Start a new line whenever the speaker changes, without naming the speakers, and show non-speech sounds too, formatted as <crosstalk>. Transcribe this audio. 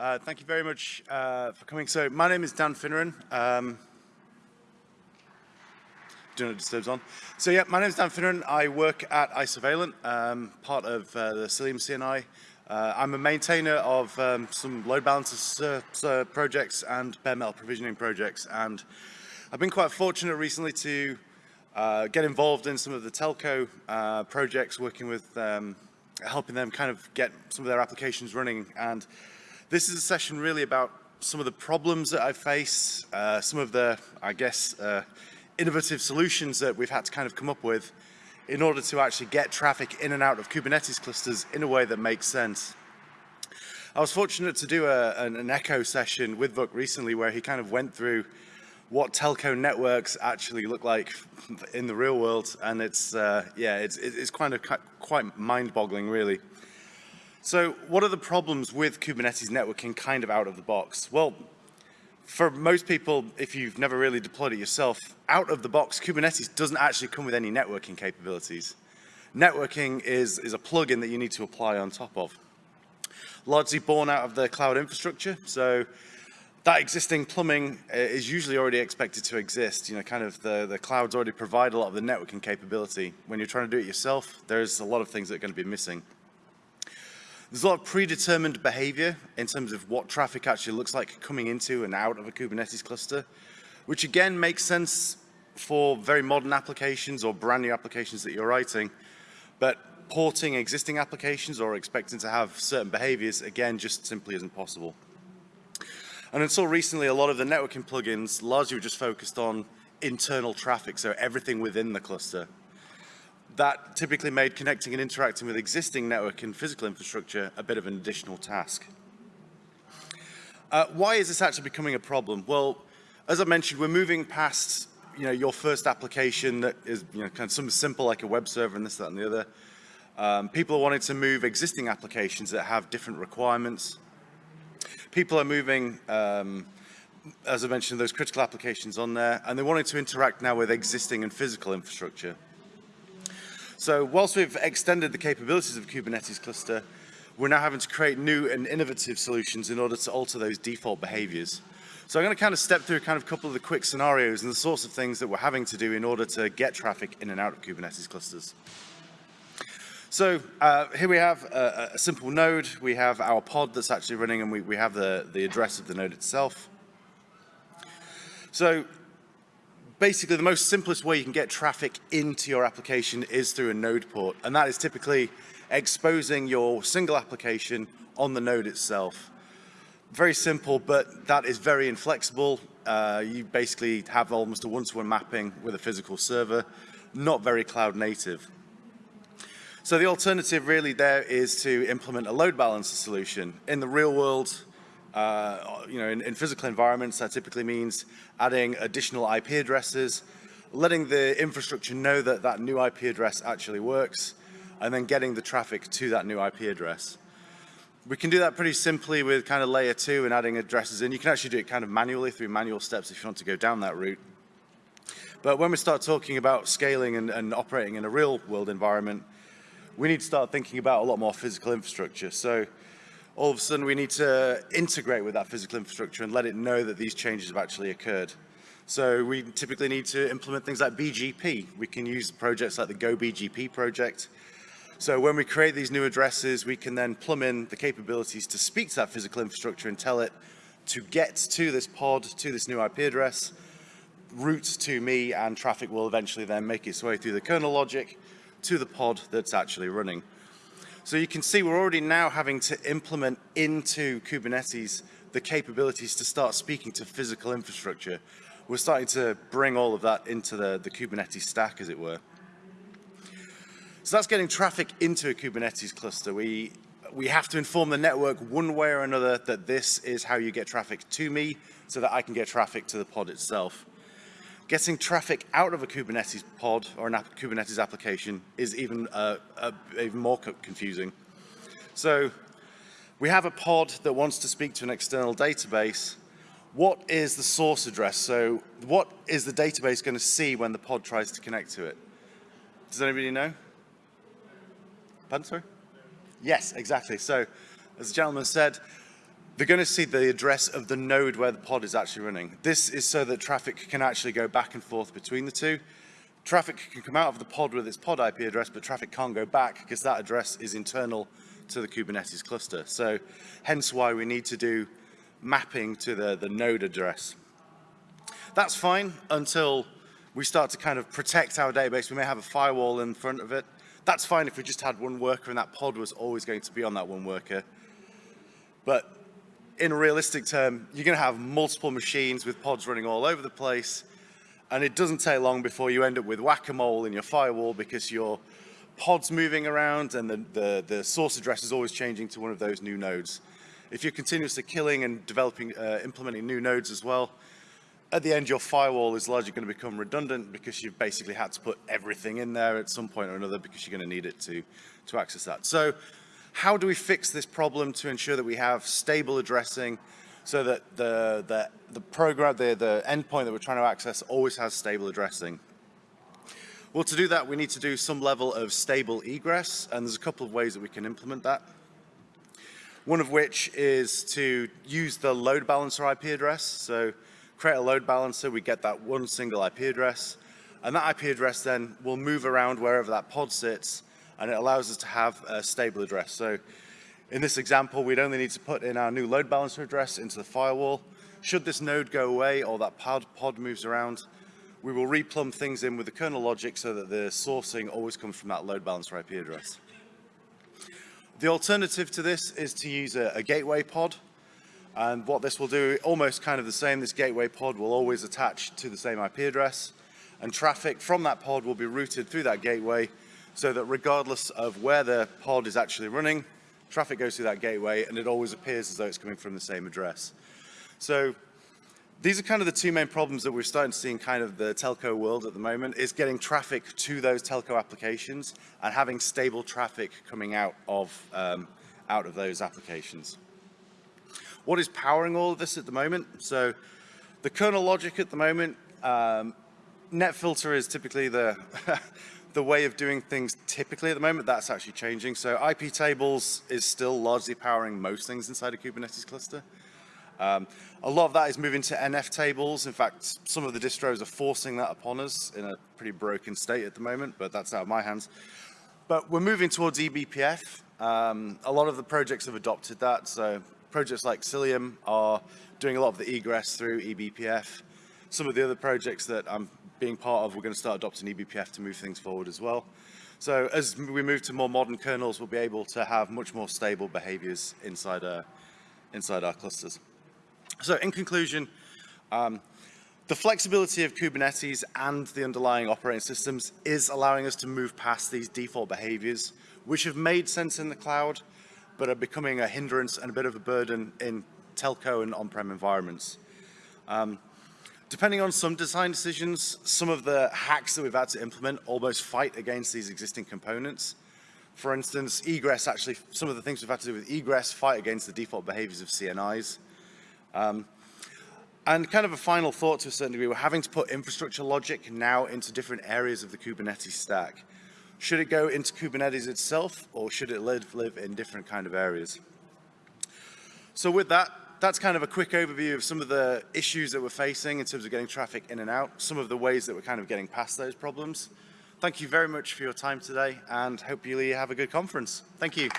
Uh, thank you very much uh, for coming. So my name is Dan Finneran. Um, do not disturbs on. So yeah, my name is Dan Finneran. I work at Isovalent, um, part of uh, the Cilium CNI. Uh, I'm a maintainer of um, some load balancers uh, projects and bare metal provisioning projects. And I've been quite fortunate recently to uh, get involved in some of the telco uh, projects, working with um, helping them kind of get some of their applications running. And this is a session really about some of the problems that I face, uh, some of the, I guess, uh, innovative solutions that we've had to kind of come up with in order to actually get traffic in and out of Kubernetes clusters in a way that makes sense. I was fortunate to do a, an, an echo session with Vuk recently where he kind of went through what telco networks actually look like in the real world. And it's, uh, yeah, it's, it's kind of quite mind-boggling, really. So what are the problems with Kubernetes networking kind of out of the box? Well, for most people, if you've never really deployed it yourself, out of the box, Kubernetes doesn't actually come with any networking capabilities. Networking is, is a plugin that you need to apply on top of. Largely born out of the cloud infrastructure, so that existing plumbing uh, is usually already expected to exist. You know, kind of the, the clouds already provide a lot of the networking capability. When you're trying to do it yourself, there's a lot of things that are going to be missing. There's a lot of predetermined behavior in terms of what traffic actually looks like coming into and out of a Kubernetes cluster, which again makes sense for very modern applications or brand new applications that you're writing. But porting existing applications or expecting to have certain behaviors, again, just simply isn't possible. And until recently, a lot of the networking plugins largely were just focused on internal traffic, so everything within the cluster. That typically made connecting and interacting with existing network and physical infrastructure a bit of an additional task. Uh, why is this actually becoming a problem? Well, as I mentioned, we're moving past you know, your first application that is you know, kind of something simple like a web server and this, that, and the other. Um, people are wanting to move existing applications that have different requirements people are moving, um, as I mentioned, those critical applications on there, and they're wanting to interact now with existing and physical infrastructure. So whilst we've extended the capabilities of Kubernetes cluster, we're now having to create new and innovative solutions in order to alter those default behaviors. So I'm going to kind of step through kind of a couple of the quick scenarios and the sorts of things that we're having to do in order to get traffic in and out of Kubernetes clusters. So uh, here we have a, a, simple node. We have our pod that's actually running and we, we have the, the address of the node itself. So basically the most simplest way you can get traffic into your application is through a node port. And that is typically exposing your single application on the node itself. Very simple, but that is very inflexible. Uh, you basically have almost a one-to-one -one mapping with a physical server, not very cloud native. So the alternative really there is to implement a load balancer solution. In the real world, uh, you know, in, in, physical environments, that typically means adding additional IP addresses, letting the infrastructure know that that new IP address actually works, and then getting the traffic to that new IP address. We can do that pretty simply with kind of layer two and adding addresses in. You can actually do it kind of manually through manual steps if you want to go down that route. But when we start talking about scaling and, and operating in a real world environment, we need to start thinking about a lot more physical infrastructure. So all of a sudden we need to integrate with that physical infrastructure and let it know that these changes have actually occurred. So we typically need to implement things like BGP. We can use projects like the Go BGP project. So when we create these new addresses, we can then plumb in the capabilities to speak to that physical infrastructure and tell it to get to this pod, to this new IP address, route to me, and traffic will eventually then make its way through the kernel logic to the pod that's actually running. So you can see we're already now having to implement into Kubernetes the capabilities to start speaking to physical infrastructure. We're starting to bring all of that into the, the Kubernetes stack, as it were. So that's getting traffic into a Kubernetes cluster. We, we have to inform the network one way or another that this is how you get traffic to me so that I can get traffic to the pod itself. Getting traffic out of a Kubernetes pod or a Kubernetes application is even, uh, uh, even more co confusing. So we have a pod that wants to speak to an external database. What is the source address? So what is the database going to see when the pod tries to connect to it? Does anybody know? Pardon, sorry? Yes, exactly. So as the gentleman said, they're going to see the address of the node where the pod is actually running. This is so that traffic can actually go back and forth between the two. Traffic can come out of the pod with its pod IP address, but traffic can't go back because that address is internal to the Kubernetes cluster. So hence why we need to do mapping to the, the node address. That's fine until we start to kind of protect our database. We may have a firewall in front of it. That's fine if we just had one worker and that pod was always going to be on that one worker. But in a realistic term, you're going to have multiple machines with pods running all over the place. And it doesn't take long before you end up with whack-a-mole in your firewall because your pod's moving around and the, the, the, source address is always changing to one of those new nodes. If you're continuously killing and developing, uh, implementing new nodes as well, at the end your firewall is largely going to become redundant because you've basically had to put everything in there at some point or another because you're going to need it to, to access that. So how do we fix this problem to ensure that we have stable addressing so that the, the, the program, the, the endpoint that we're trying to access always has stable addressing? Well, to do that, we need to do some level of stable egress, and there's a couple of ways that we can implement that. One of which is to use the load balancer IP address. So create a load balancer, we get that one single IP address, and that IP address then will move around wherever that pod sits and it allows us to have a stable address. So in this example, we'd only need to put in our new load balancer address into the firewall. Should this node go away or that pod, pod moves around, we will replumb things in with the kernel logic so that the sourcing always comes from that load balancer IP address. The alternative to this is to use a, a gateway pod. And what this will do, almost kind of the same, this gateway pod will always attach to the same IP address. And traffic from that pod will be routed through that gateway so that regardless of where the pod is actually running, traffic goes through that gateway and it always appears as though it's coming from the same address. So these are kind of the two main problems that we're starting to see in kind of the telco world at the moment is getting traffic to those telco applications and having stable traffic coming out of, um, out of those applications. What is powering all of this at the moment? So the kernel logic at the moment, um, NetFilter is typically the <laughs> the way of doing things typically at the moment, that's actually changing. So IP tables is still largely powering most things inside a Kubernetes cluster. Um, a lot of that is moving to NF tables. In fact, some of the distros are forcing that upon us in a pretty broken state at the moment, but that's out of my hands. But we're moving towards eBPF. Um, a lot of the projects have adopted that. So projects like Cilium are doing a lot of the egress through eBPF. Some of the other projects that I'm being part of, we're going to start adopting eBPF to move things forward as well. So as we move to more modern kernels, we'll be able to have much more stable behaviors inside, our, uh, inside our clusters. So in conclusion, um, the flexibility of Kubernetes and the underlying operating systems is allowing us to move past these default behaviors, which have made sense in the cloud, but are becoming a hindrance and a bit of a burden in telco and on-prem environments. Um, Depending on some design decisions, some of the hacks that we've had to implement almost fight against these existing components. For instance, egress actually, some of the things we've had to do with egress fight against the default behaviors of CNIs. Um, and kind of a final thought to a certain degree, we're having to put infrastructure logic now into different areas of the Kubernetes stack. Should it go into Kubernetes itself or should it live, live in different kind of areas? So with that, that's kind of a quick overview of some of the issues that we're facing in terms of getting traffic in and out, some of the ways that we're kind of getting past those problems. Thank you very much for your time today and hope you have a good conference. Thank you.